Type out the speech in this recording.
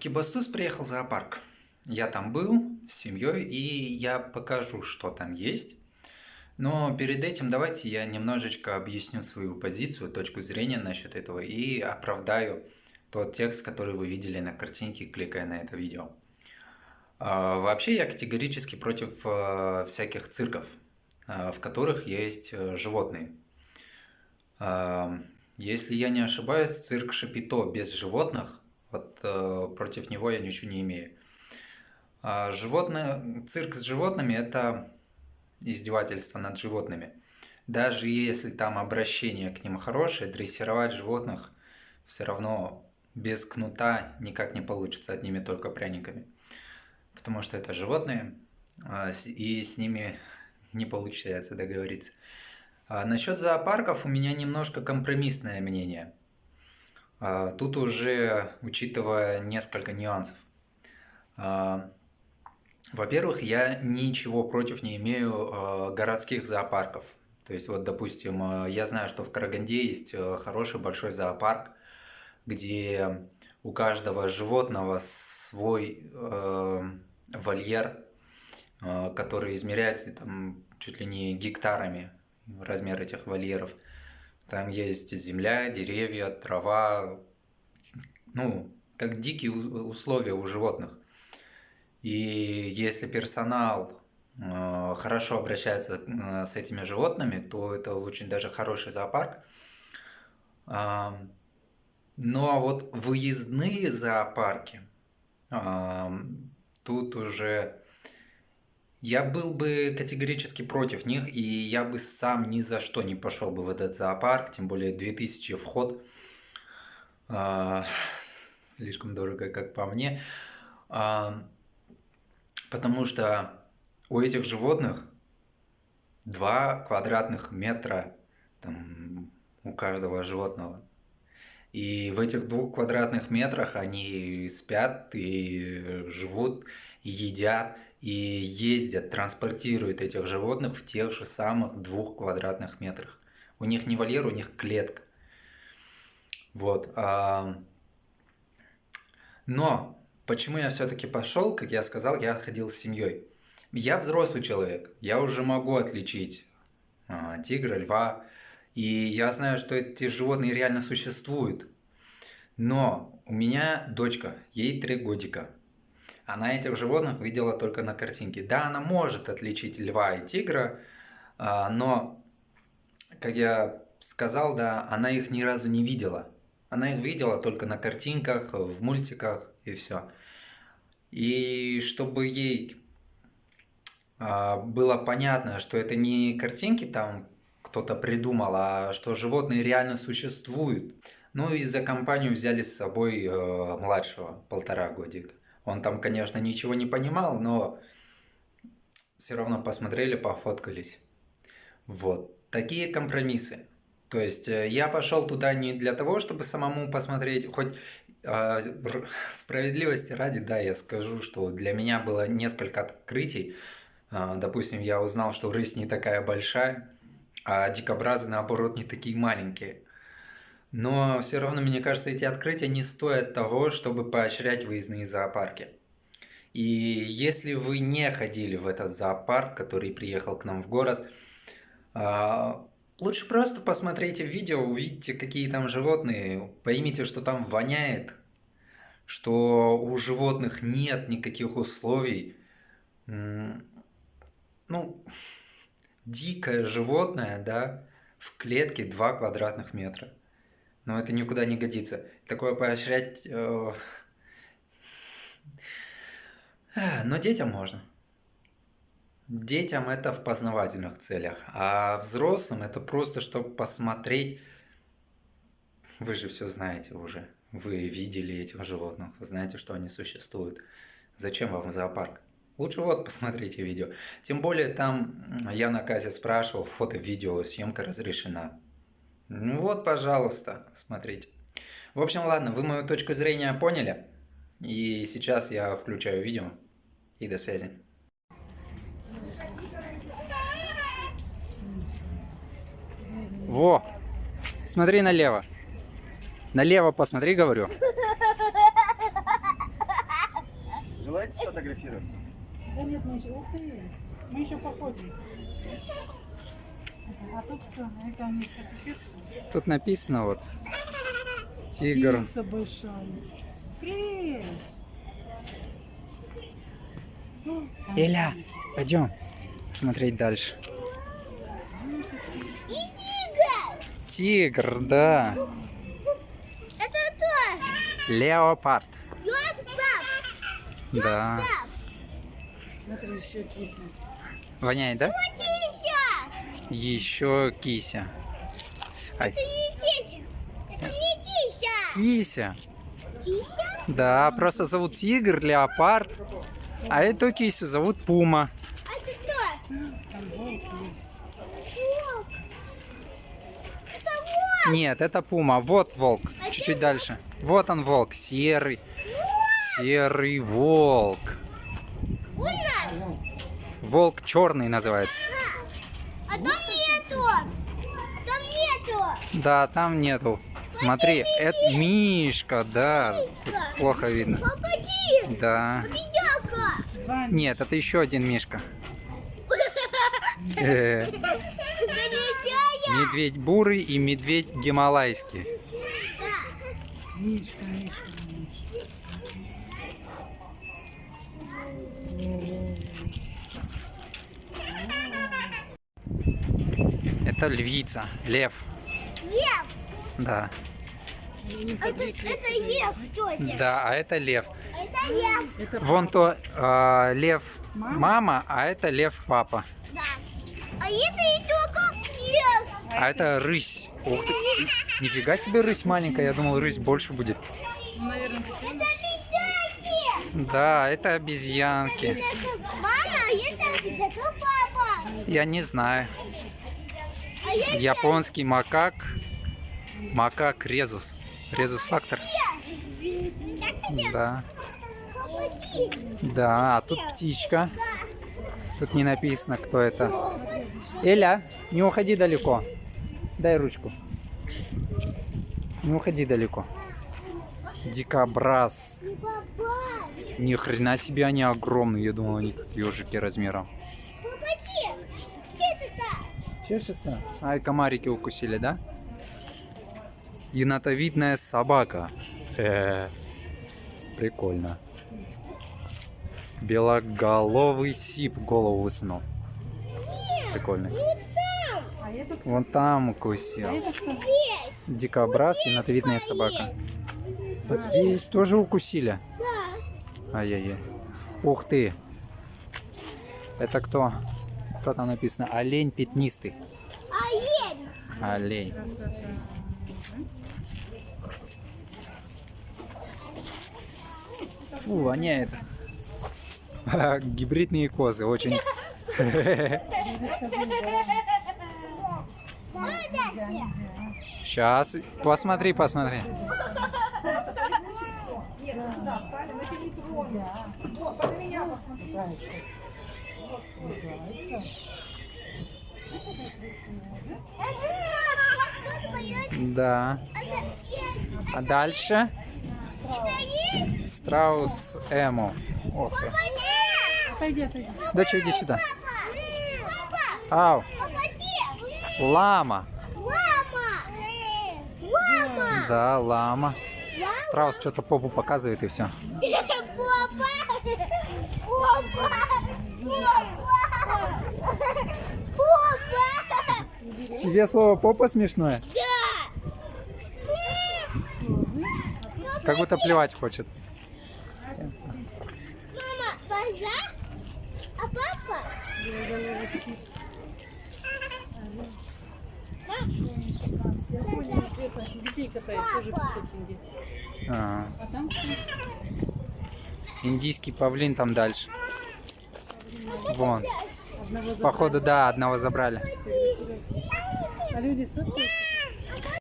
Кибастуз приехал в зоопарк. Я там был с семьей, и я покажу, что там есть. Но перед этим давайте я немножечко объясню свою позицию, точку зрения насчет этого и оправдаю тот текст, который вы видели на картинке, кликая на это видео. А, вообще я категорически против а, всяких цирков, а, в которых есть э, животные. Если я не ошибаюсь, цирк Шапито без животных вот э, против него я ничего не имею. А животное, цирк с животными – это издевательство над животными. Даже если там обращение к ним хорошее, дрессировать животных все равно без кнута никак не получится, одними только пряниками. Потому что это животные, а, и с ними не получается договориться. А насчет зоопарков у меня немножко компромиссное мнение – тут уже учитывая несколько нюансов. А, во-первых, я ничего против не имею а, городских зоопарков. То есть, вот, допустим, я знаю, что в Караганде есть хороший большой зоопарк, где у каждого животного свой э, вольер, э, который измеряется там чуть ли не гектарами размер этих вольеров. Там есть земля, деревья, трава, ну, как дикие условия у животных. И если персонал э, хорошо обращается э, с этими животными, то это очень даже хороший зоопарк. Ну а вот выездные зоопарки, тут уже я был бы категорически против них, и я бы сам ни за что не пошел бы в этот зоопарк, тем более 2000 вход. А, слишком дорого, как по мне. А, потому что у этих животных 2 квадратных метра там, у каждого животного. И в этих двух квадратных метрах они спят и живут, и едят, и ездят, транспортируют этих животных в тех же самых двух квадратных метрах. У них не вольер, у них клетка. Вот. Но почему я все-таки пошел, как я сказал, я ходил с семьей. Я взрослый человек, я уже могу отличить а, тигра, льва, и я знаю, что эти животные реально существуют. Но у меня дочка, ей три годика. Она этих животных видела только на картинке. Да, она может отличить льва и тигра, а, но, как я сказал, да, она их ни разу не видела. Она их видела только на картинках, в мультиках и все. И чтобы ей а, было понятно, что это не картинки там кто-то придумал, а что животные реально существуют. Ну и за компанию взяли с собой э, младшего, полтора годика. Он там, конечно, ничего не понимал, но все равно посмотрели, пофоткались. Вот. Такие компромиссы. То есть э, я пошел туда не для того, чтобы самому посмотреть, хоть э, справедливости ради, да, я скажу, что для меня было несколько открытий. Э, допустим, я узнал, что рысь не такая большая, а дикобразы, наоборот, не такие маленькие. Но все равно, мне кажется, эти открытия не стоят того, чтобы поощрять выездные зоопарки. И если вы не ходили в этот зоопарк, который приехал к нам в город, а, лучше просто посмотрите видео, увидите, какие там животные, поймите, что там воняет, что у животных нет никаких условий. Ну, дикое животное, да, в клетке 2 квадратных метра. Но это никуда не годится. Такое поощрять... Э... Но детям можно. Детям это в познавательных целях, а взрослым это просто, чтобы посмотреть. Вы же все знаете уже. Вы видели этих животных, знаете, что они существуют. Зачем вам зоопарк? Лучше вот посмотрите видео. Тем более там я на Казе спрашивал, фото-видео, съемка разрешена. Ну вот, пожалуйста, смотрите. В общем, ладно, вы мою точку зрения поняли. И сейчас я включаю видео. И до связи. Во! Смотри налево. Налево посмотри, говорю. Давайте сфотографироваться. Да нет, мы еще, ух ты, мы еще походим. А тут кто? Это соседство. Тут написано вот тигр. Киса большая. Привет! Ну, Эля, пойдем смотреть дальше. Тигр, да. Это кто? Леопард. Лёпа! Да. Смотри, еще киса. Воняет, да? Тися! Еще кися. Ай, Это не Тися! Это не Тися! кися. Тися? Да, просто зовут тигр, леопард. А эту кисю зовут пума. А это кто? Там волк есть. Волк! Это волк! Нет, это пума. Вот волк. Чуть-чуть дальше. Вот он волк. Серый. Серый волк. Волк черный называется. А там нету! Там нету! Да, там нету. Смотри, это Мишка, да. Тут плохо видно. Погоди! Да. Два Нет, это еще один Мишка. Э! Медведь бурый и медведь гималайский. Мишка, Мишка, Мишка. Это львица, лев. Лев! Да. Это, это лев тоже! Да, а это лев. Это лев! Вон то а, лев мама, а это лев папа. Да! А это и только лев! А это рысь. Ух ты. Нифига себе рысь маленькая. Я думал, рысь больше будет. Наверное, котенок. Обезьянки! Да, это обезьянки. Мама, а это, это папа! Я не знаю. Японский макак. Макак резус. Резус фактор. Да. Да, а тут птичка. Тут не написано, кто это. Эля, не уходи далеко. Дай ручку. Не уходи далеко. Дикобраз. Ни хрена себе они огромные. Я думал, они как ежики размером. Чешется? Ай, комарики укусили, да? Енотовидная собака. Э, прикольно. Белоголовый сип голову высунул. Прикольно. А? Вон там укусил. Есть! Дикобраз, енотовидная собака. Вот здесь тоже укусили. Да! Ай-яй-яй. Ух ты. Это кто? Кто там написано? Олень пятнистый. Олень. Красота. Фу, воняет. Гибридные козы очень. Сейчас, посмотри, посмотри. Да. А дальше страус Эмо. Ох. Отойди, отойди. Доча, иди сюда. Папа! Ау, лама. Лама! Лама! Да, лама. Страус что-то попу показывает и все. Папа! Папа! Тебе слово попа смешное? Да! Как будто плевать хочет. Мама, базар? А папа? Белоголовый сип. Я понял, это детей катает, тоже 500 тенге. А, А там индийский павлин там дальше. Вон. Походу, да, одного забрали. А люди сфоткаются?